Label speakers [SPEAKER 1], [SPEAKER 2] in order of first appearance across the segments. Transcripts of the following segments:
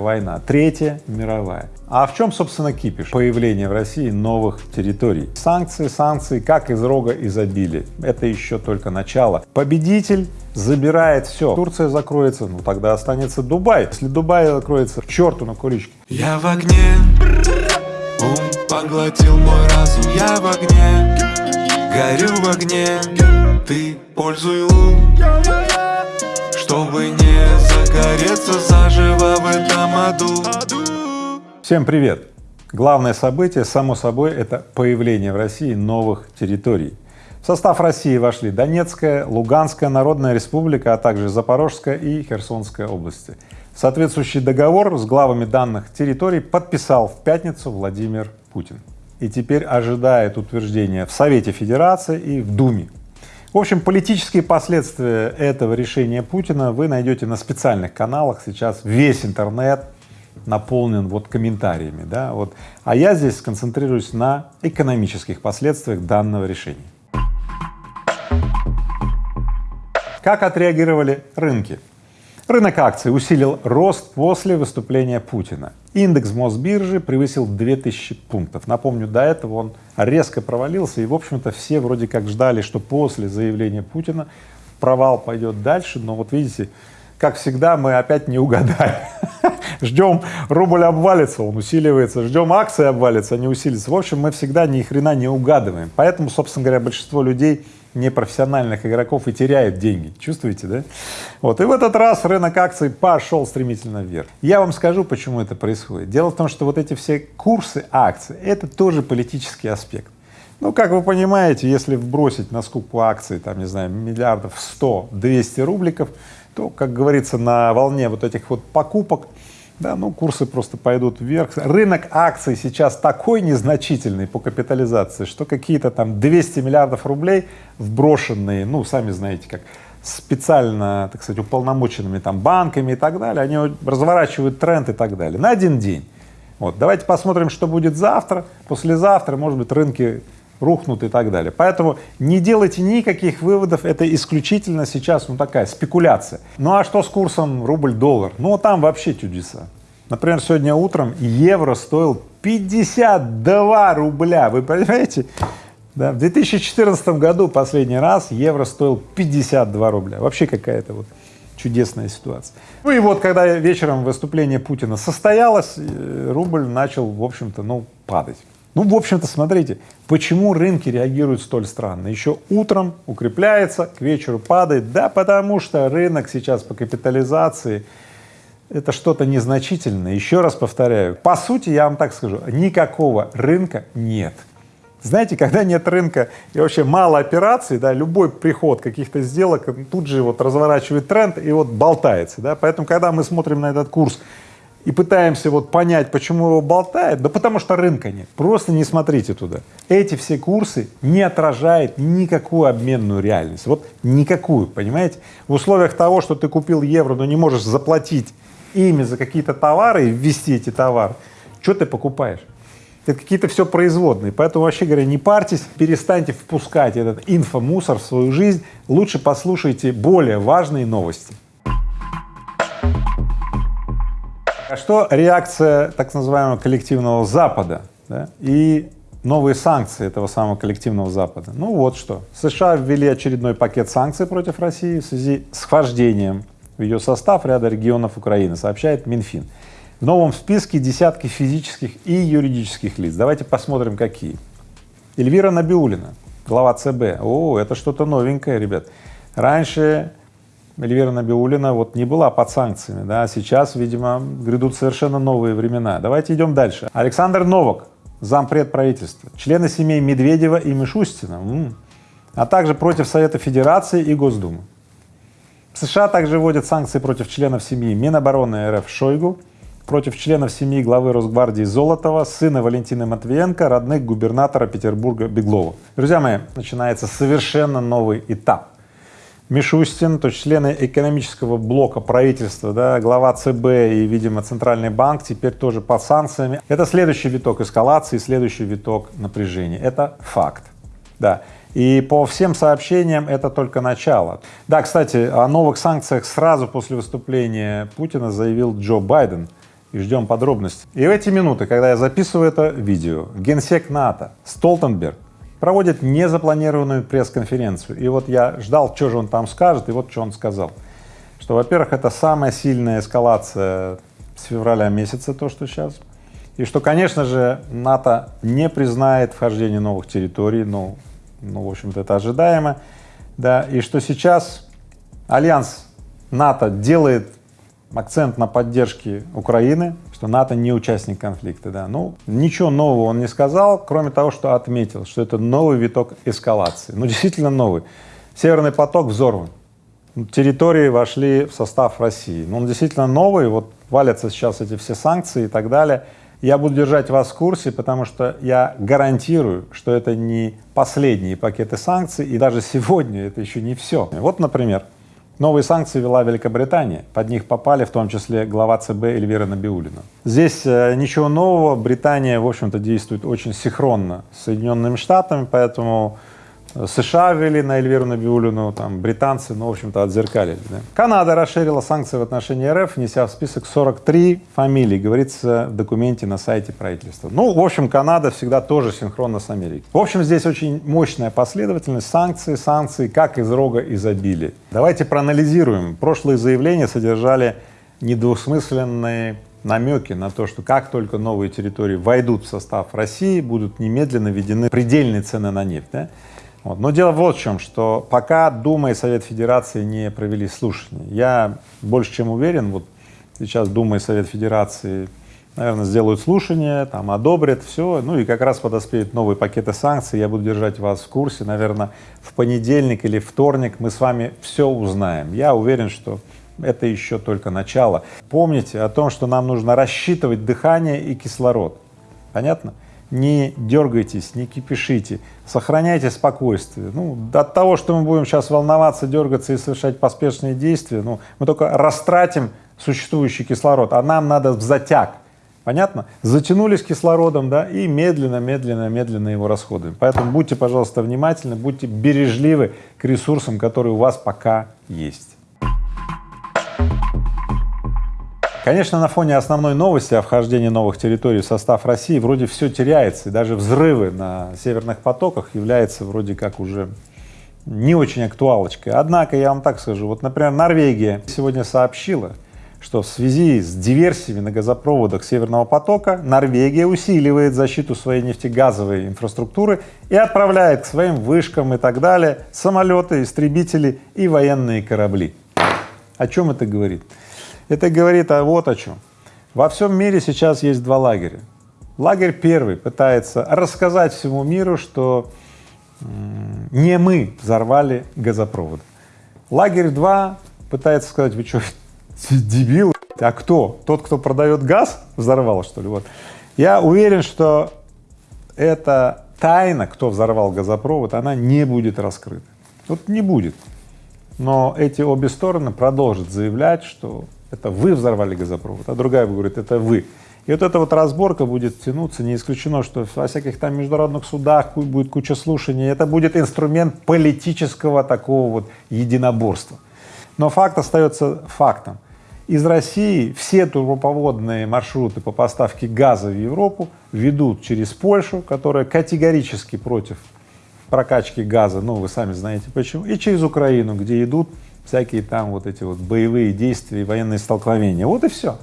[SPEAKER 1] война, третья мировая. А в чем, собственно, кипиш? Появление в России новых территорий. Санкции, санкции, как из рога изобилия. Это еще только начало. Победитель забирает все. Турция закроется, ну тогда останется Дубай. Если Дубай закроется, к черту на куличке.
[SPEAKER 2] Я в огне, ум поглотил мой разум Я в огне, горю в огне Ты пользуй лун, чтобы не загореться заживо в этом аду
[SPEAKER 1] Всем привет! Главное событие, само собой, это появление в России новых территорий. В состав России вошли Донецкая, Луганская Народная Республика, а также Запорожская и Херсонская области. Соответствующий договор с главами данных территорий подписал в пятницу Владимир Путин. И теперь ожидает утверждения в Совете Федерации и в Думе. В общем, политические последствия этого решения Путина вы найдете на специальных каналах. Сейчас весь интернет наполнен вот комментариями, да, вот. А я здесь сконцентрируюсь на экономических последствиях данного решения. Как отреагировали рынки? Рынок акций усилил рост после выступления Путина. Индекс Мосбиржи превысил 2000 пунктов. Напомню, до этого он резко провалился, и, в общем-то, все вроде как ждали, что после заявления Путина провал пойдет дальше, но вот видите, как всегда, мы опять не угадали. Ждем рубль обвалится, он усиливается, ждем акции обвалится, они усилятся. В общем, мы всегда ни хрена не угадываем. Поэтому, собственно говоря, большинство людей непрофессиональных игроков и теряют деньги. Чувствуете, да? Вот. И в этот раз рынок акций пошел стремительно вверх. Я вам скажу, почему это происходит. Дело в том, что вот эти все курсы акций — это тоже политический аспект. Ну, как вы понимаете, если вбросить на скупку акций, там, не знаю, миллиардов 100-200 рубликов, то, как говорится, на волне вот этих вот покупок да, ну курсы просто пойдут вверх. Рынок акций сейчас такой незначительный по капитализации, что какие-то там 200 миллиардов рублей вброшенные, ну, сами знаете как, специально, так сказать, уполномоченными там банками и так далее, они разворачивают тренд и так далее на один день. Вот, давайте посмотрим, что будет завтра, послезавтра, может быть, рынки рухнут и так далее. Поэтому не делайте никаких выводов, это исключительно сейчас ну такая спекуляция. Ну а что с курсом рубль-доллар? Ну там вообще чудеса. Например, сегодня утром евро стоил 52 рубля, вы понимаете? Да, в 2014 году последний раз евро стоил 52 рубля. Вообще какая-то вот чудесная ситуация. Ну и вот, когда вечером выступление Путина состоялось, э, рубль начал, в общем-то, ну, падать. Ну, в общем-то, смотрите, почему рынки реагируют столь странно. Еще утром укрепляется, к вечеру падает. Да потому что рынок сейчас по капитализации это что-то незначительное. Еще раз повторяю, по сути, я вам так скажу, никакого рынка нет. Знаете, когда нет рынка и вообще мало операций, да, любой приход каких-то сделок тут же вот разворачивает тренд и вот болтается, да, поэтому, когда мы смотрим на этот курс и пытаемся вот понять, почему его болтает, да потому что рынка нет. Просто не смотрите туда. Эти все курсы не отражают никакую обменную реальность. Вот никакую, понимаете? В условиях того, что ты купил евро, но не можешь заплатить ими за какие-то товары и ввести эти товары, что ты покупаешь? Это какие-то все производные, поэтому вообще говоря, не парьтесь, перестаньте впускать этот инфомусор в свою жизнь, лучше послушайте более важные новости. А что реакция так называемого коллективного Запада да, и новые санкции этого самого коллективного Запада? Ну вот что. США ввели очередной пакет санкций против России в связи с вхождением в ее состав ряда регионов Украины, сообщает Минфин. В новом списке десятки физических и юридических лиц. Давайте посмотрим, какие. Эльвира Набиулина, глава ЦБ. О, это что-то новенькое, ребят. Раньше Эльвира Набиулина вот не была под санкциями, да, сейчас, видимо, грядут совершенно новые времена. Давайте идем дальше. Александр Новак, зампред правительства, члены семей Медведева и Мишустина, а также против Совета Федерации и Госдумы. США также вводят санкции против членов семьи Минобороны РФ Шойгу, против членов семьи главы Росгвардии Золотова, сына Валентины Матвиенко, родных губернатора Петербурга Беглова. Друзья мои, начинается совершенно новый этап Мишустин, то есть члены экономического блока правительства, да, глава ЦБ и, видимо, Центральный банк теперь тоже под санкциями. Это следующий виток эскалации, следующий виток напряжения. Это факт, да. И по всем сообщениям это только начало. Да, кстати, о новых санкциях сразу после выступления Путина заявил Джо Байден. и ждем подробностей. И в эти минуты, когда я записываю это видео, генсек НАТО Столтенберг проводит незапланированную пресс-конференцию. И вот я ждал, что же он там скажет, и вот что он сказал. Что, во-первых, это самая сильная эскалация с февраля месяца, то, что сейчас. И что, конечно же, НАТО не признает вхождение новых территорий, ну, ну в общем-то, это ожидаемо, да, и что сейчас Альянс НАТО делает акцент на поддержке Украины, что НАТО не участник конфликта, да. Ну, ничего нового он не сказал, кроме того, что отметил, что это новый виток эскалации. Ну, действительно новый. Северный поток взорван. Территории вошли в состав России. Ну, он действительно новый, вот валятся сейчас эти все санкции и так далее. Я буду держать вас в курсе, потому что я гарантирую, что это не последние пакеты санкций, и даже сегодня это еще не все. Вот, например, Новые санкции ввела Великобритания, под них попали в том числе глава ЦБ Эльвира Набиулина. Здесь э, ничего нового, Британия, в общем-то, действует очень синхронно с Соединенными Штатами, поэтому США ввели на Эльвиру Набиулину, там британцы, ну, в общем-то, отзеркалили. Да. Канада расширила санкции в отношении РФ, внеся в список 43 фамилий, говорится в документе на сайте правительства. Ну, в общем, Канада всегда тоже синхронно с Америкой. В общем, здесь очень мощная последовательность санкций, санкций, как из рога изобилия. Давайте проанализируем. Прошлые заявления содержали недвусмысленные намеки на то, что как только новые территории войдут в состав России, будут немедленно введены предельные цены на нефть. Да? Вот. Но дело вот в чем, что пока Дума и Совет Федерации не провели слушания, я больше чем уверен, вот сейчас Дума и Совет Федерации, наверное, сделают слушания, там одобрят все, ну и как раз подоспеют новые пакеты санкций, я буду держать вас в курсе, наверное, в понедельник или вторник мы с вами все узнаем. Я уверен, что это еще только начало. Помните о том, что нам нужно рассчитывать дыхание и кислород. Понятно? Не дергайтесь, не кипишите, сохраняйте спокойствие. Ну, от того, что мы будем сейчас волноваться, дергаться и совершать поспешные действия, ну, мы только растратим существующий кислород, а нам надо в затяг. Понятно? Затянулись кислородом, да, и медленно, медленно, медленно его расходуем. Поэтому будьте, пожалуйста, внимательны, будьте бережливы к ресурсам, которые у вас пока есть. Конечно, на фоне основной новости о вхождении новых территорий в состав России вроде все теряется, и даже взрывы на северных потоках являются вроде как уже не очень актуалочкой. Однако, я вам так скажу, вот, например, Норвегия сегодня сообщила, что в связи с диверсиями на газопроводах Северного потока Норвегия усиливает защиту своей нефтегазовой инфраструктуры и отправляет к своим вышкам и так далее самолеты, истребители и военные корабли. О чем это говорит? Это говорит о вот о чем. Во всем мире сейчас есть два лагеря. Лагерь первый пытается рассказать всему миру, что не мы взорвали газопровод. Лагерь два пытается сказать, вы что, дебил? А кто? Тот, кто продает газ, взорвал, что ли? Вот. Я уверен, что эта тайна, кто взорвал газопровод, она не будет раскрыта. Вот не будет. Но эти обе стороны продолжат заявлять, что это вы взорвали газопровод, а другая говорит, это вы. И вот эта вот разборка будет тянуться, не исключено, что во всяких там международных судах будет куча слушаний, это будет инструмент политического такого вот единоборства. Но факт остается фактом. Из России все трубопроводные маршруты по поставке газа в Европу ведут через Польшу, которая категорически против прокачки газа, ну вы сами знаете почему, и через Украину, где идут всякие там вот эти вот боевые действия, военные столкновения. Вот и все.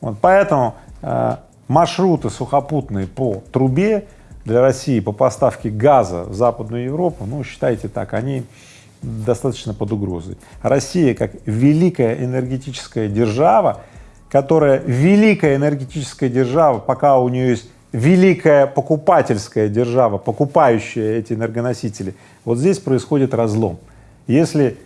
[SPEAKER 1] Вот поэтому э, маршруты сухопутные по трубе для России по поставке газа в Западную Европу, ну, считайте так, они достаточно под угрозой. Россия как великая энергетическая держава, которая великая энергетическая держава, пока у нее есть великая покупательская держава, покупающая эти энергоносители, вот здесь происходит разлом. Если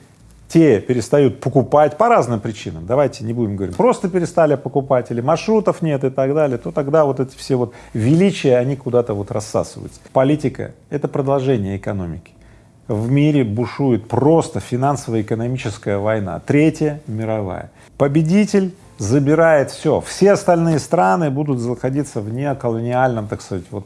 [SPEAKER 1] те перестают покупать по разным причинам, давайте не будем говорить, просто перестали покупать или маршрутов нет и так далее, то тогда вот эти все вот величия, они куда-то вот рассасываются. Политика — это продолжение экономики. В мире бушует просто финансово-экономическая война, третья мировая. Победитель забирает все, все остальные страны будут находиться в неоколониальном, так сказать, вот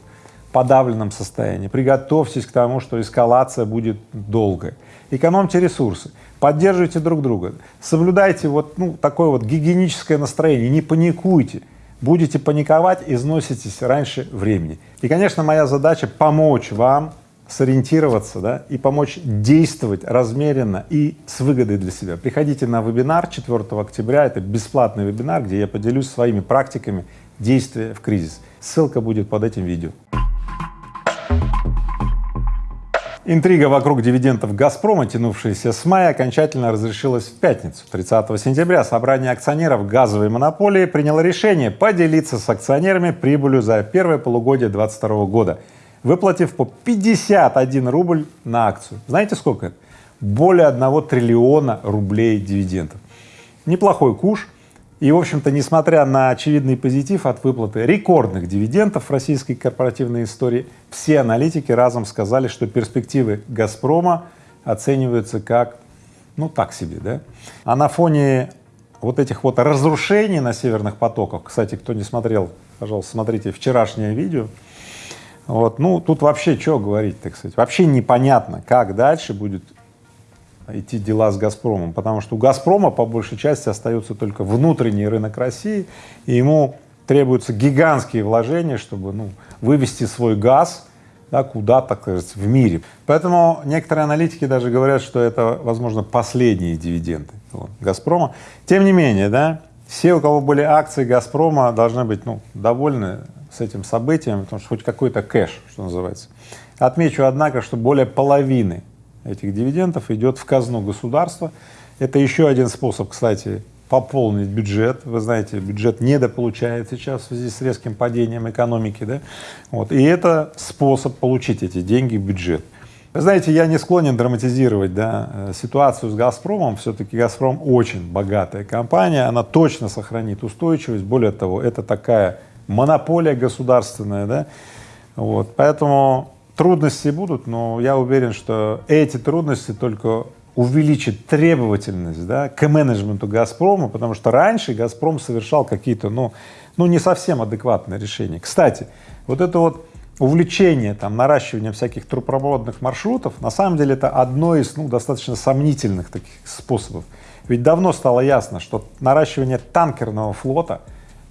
[SPEAKER 1] подавленном состоянии. Приготовьтесь к тому, что эскалация будет долгой. Экономьте ресурсы поддерживайте друг друга, соблюдайте вот ну, такое вот гигиеническое настроение, не паникуйте, будете паниковать, износитесь раньше времени. И, конечно, моя задача помочь вам сориентироваться, да, и помочь действовать размеренно и с выгодой для себя. Приходите на вебинар 4 октября, это бесплатный вебинар, где я поделюсь своими практиками действия в кризис. Ссылка будет под этим видео. Интрига вокруг дивидендов «Газпрома», тянувшаяся с мая, окончательно разрешилась в пятницу. 30 сентября собрание акционеров газовой монополии приняло решение поделиться с акционерами прибылью за первое полугодие 2022 года, выплатив по 51 рубль на акцию. Знаете сколько это? Более 1 триллиона рублей дивидендов. Неплохой куш. И, в общем-то, несмотря на очевидный позитив от выплаты рекордных дивидендов в российской корпоративной истории, все аналитики разом сказали, что перспективы «Газпрома» оцениваются как, ну, так себе, да. А на фоне вот этих вот разрушений на северных потоках, кстати, кто не смотрел, пожалуйста, смотрите вчерашнее видео, вот, ну, тут вообще что говорить, так сказать, вообще непонятно, как дальше будет идти дела с «Газпромом», потому что у «Газпрома» по большей части остается только внутренний рынок России, и ему требуются гигантские вложения, чтобы ну, вывести свой газ да, куда-то, кажется, в мире. Поэтому некоторые аналитики даже говорят, что это, возможно, последние дивиденды вот, «Газпрома». Тем не менее, да, все, у кого были акции «Газпрома», должны быть ну, довольны с этим событием, потому что хоть какой-то кэш, что называется. Отмечу, однако, что более половины этих дивидендов идет в казну государства. Это еще один способ, кстати, пополнить бюджет. Вы знаете, бюджет недополучает сейчас в связи с резким падением экономики, да? Вот. И это способ получить эти деньги в бюджет. Вы знаете, я не склонен драматизировать да, э, ситуацию с «Газпромом», все-таки «Газпром» очень богатая компания, она точно сохранит устойчивость, более того, это такая монополия государственная, да, вот, поэтому Трудности будут, но я уверен, что эти трудности только увеличат требовательность да, к менеджменту «Газпрома», потому что раньше «Газпром» совершал какие-то, ну, ну, не совсем адекватные решения. Кстати, вот это вот увлечение там наращивания всяких трубопроводных маршрутов, на самом деле это одно из, ну, достаточно сомнительных таких способов. Ведь давно стало ясно, что наращивание танкерного флота,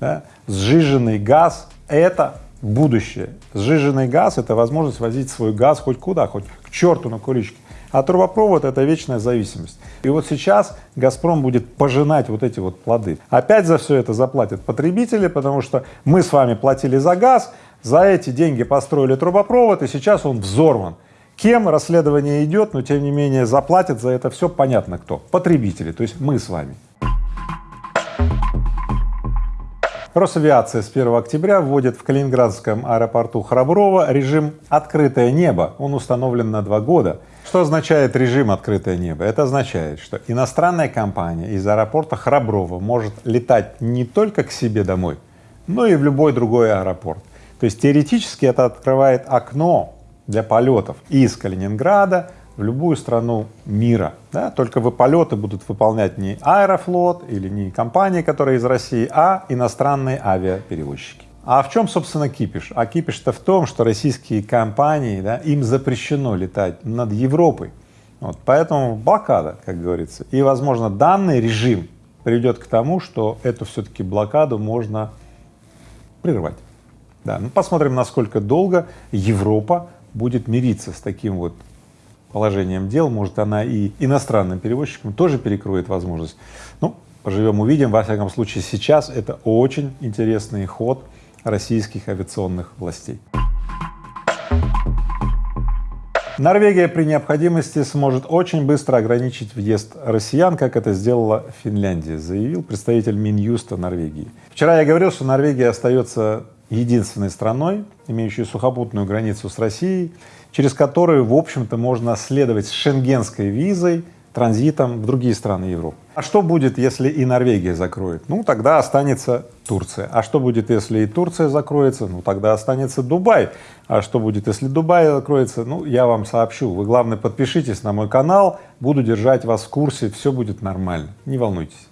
[SPEAKER 1] да, сжиженный газ — это будущее. Сжиженный газ — это возможность возить свой газ хоть куда, хоть к черту на куличке. А трубопровод — это вечная зависимость. И вот сейчас «Газпром» будет пожинать вот эти вот плоды. Опять за все это заплатят потребители, потому что мы с вами платили за газ, за эти деньги построили трубопровод, и сейчас он взорван. Кем расследование идет, но тем не менее заплатят за это все понятно кто. Потребители, то есть мы с вами. Росавиация с 1 октября вводит в Калининградском аэропорту Храброво режим «открытое небо». Он установлен на два года. Что означает режим «открытое небо»? Это означает, что иностранная компания из аэропорта Храброво может летать не только к себе домой, но и в любой другой аэропорт. То есть теоретически это открывает окно для полетов из Калининграда в любую страну мира, да, только вы полеты будут выполнять не Аэрофлот или не компании, которые из России, а иностранные авиаперевозчики. А в чем, собственно, кипиш? А кипиш-то в том, что российские компании, да, им запрещено летать над Европой. Вот, поэтому блокада, как говорится. И, возможно, данный режим приведет к тому, что эту все-таки блокаду можно прервать. Да, ну посмотрим, насколько долго Европа будет мириться с таким вот положением дел, может, она и иностранным перевозчикам тоже перекроет возможность. Ну, поживем, увидим. Во всяком случае, сейчас это очень интересный ход российских авиационных властей. Норвегия при необходимости сможет очень быстро ограничить въезд россиян, как это сделала Финляндия, заявил представитель Минюста Норвегии. Вчера я говорил, что Норвегия остается единственной страной, имеющей сухопутную границу с Россией, через которую, в общем-то, можно следовать с шенгенской визой транзитом в другие страны Европы. А что будет, если и Норвегия закроет? Ну, тогда останется Турция. А что будет, если и Турция закроется? Ну, тогда останется Дубай. А что будет, если Дубай закроется? Ну, я вам сообщу. Вы, главное, подпишитесь на мой канал, буду держать вас в курсе, все будет нормально, не волнуйтесь.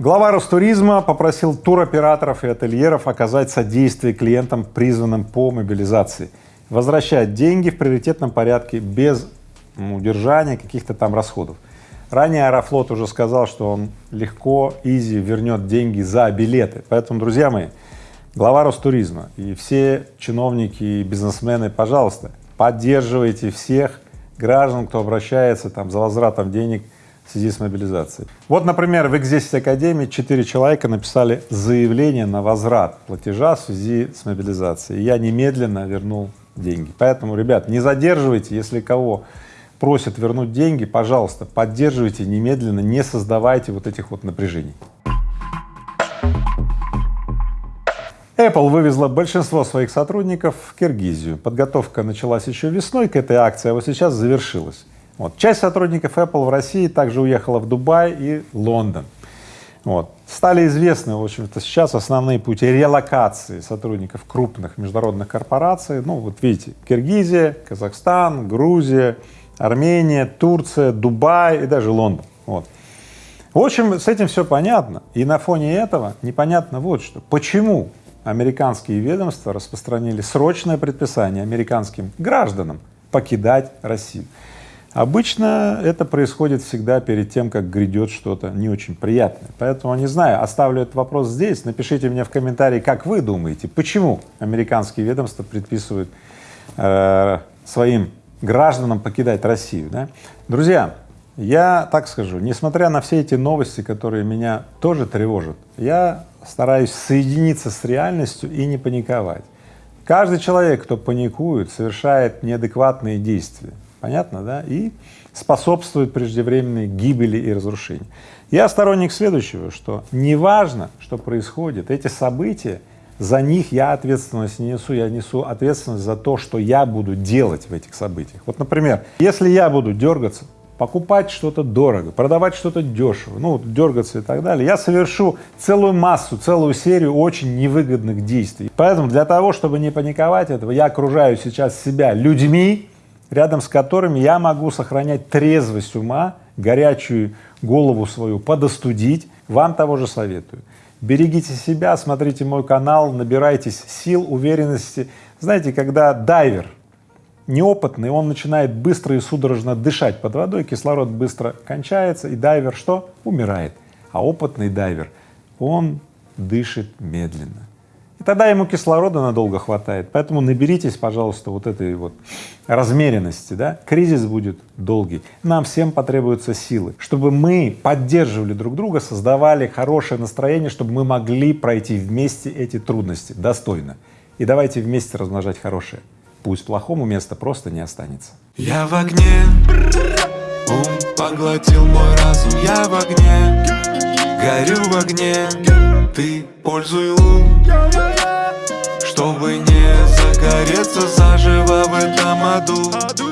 [SPEAKER 1] Глава Ростуризма попросил туроператоров и ательеров оказать содействие клиентам, призванным по мобилизации, возвращать деньги в приоритетном порядке без удержания каких-то там расходов. Ранее Аэрофлот уже сказал, что он легко, изи вернет деньги за билеты. Поэтому, друзья мои, глава Ростуризма и все чиновники и бизнесмены, пожалуйста, поддерживайте всех граждан, кто обращается там за возвратом денег в связи с мобилизацией. Вот, например, в Экзесте Академии четыре человека написали заявление на возврат платежа в связи с мобилизацией. Я немедленно вернул деньги. Поэтому, ребят, не задерживайте, если кого просят вернуть деньги, пожалуйста, поддерживайте немедленно, не создавайте вот этих вот напряжений. Apple вывезла большинство своих сотрудников в Киргизию. Подготовка началась еще весной к этой акции, а вот сейчас завершилась. Вот. Часть сотрудников Apple в России также уехала в Дубай и Лондон. Вот. Стали известны, в общем-то, сейчас основные пути релокации сотрудников крупных международных корпораций. Ну, вот видите, Киргизия, Казахстан, Грузия, Армения, Турция, Дубай и даже Лондон. Вот. В общем, с этим все понятно. И на фоне этого непонятно вот что. Почему американские ведомства распространили срочное предписание американским гражданам покидать Россию? Обычно это происходит всегда перед тем, как грядет что-то не очень приятное. Поэтому, не знаю, оставлю этот вопрос здесь. Напишите мне в комментарии, как вы думаете, почему американские ведомства предписывают э, своим гражданам покидать Россию. Да? Друзья, я так скажу, несмотря на все эти новости, которые меня тоже тревожат, я стараюсь соединиться с реальностью и не паниковать. Каждый человек, кто паникует, совершает неадекватные действия, понятно, да, и способствует преждевременной гибели и разрушению. Я сторонник следующего, что неважно, что происходит, эти события за них я ответственность не несу, я несу ответственность за то, что я буду делать в этих событиях. Вот, например, если я буду дергаться, покупать что-то дорого, продавать что-то дешево, ну, дергаться и так далее, я совершу целую массу, целую серию очень невыгодных действий. Поэтому для того, чтобы не паниковать этого, я окружаю сейчас себя людьми, рядом с которыми я могу сохранять трезвость ума, горячую голову свою подостудить, вам того же советую. Берегите себя, смотрите мой канал, набирайтесь сил, уверенности. Знаете, когда дайвер неопытный, он начинает быстро и судорожно дышать под водой, кислород быстро кончается, и дайвер что? Умирает. А опытный дайвер, он дышит медленно. И тогда ему кислорода надолго хватает. Поэтому наберитесь, пожалуйста, вот этой вот размеренности, да. Кризис будет долгий. Нам всем потребуются силы, чтобы мы поддерживали друг друга, создавали хорошее настроение, чтобы мы могли пройти вместе эти трудности достойно. И давайте вместе размножать хорошее. Пусть плохому места просто не останется.
[SPEAKER 2] Я в огне, ум поглотил мой разум, я в огне, горю в огне, ты пользуй лун, чтобы не загореться заживо в этом аду.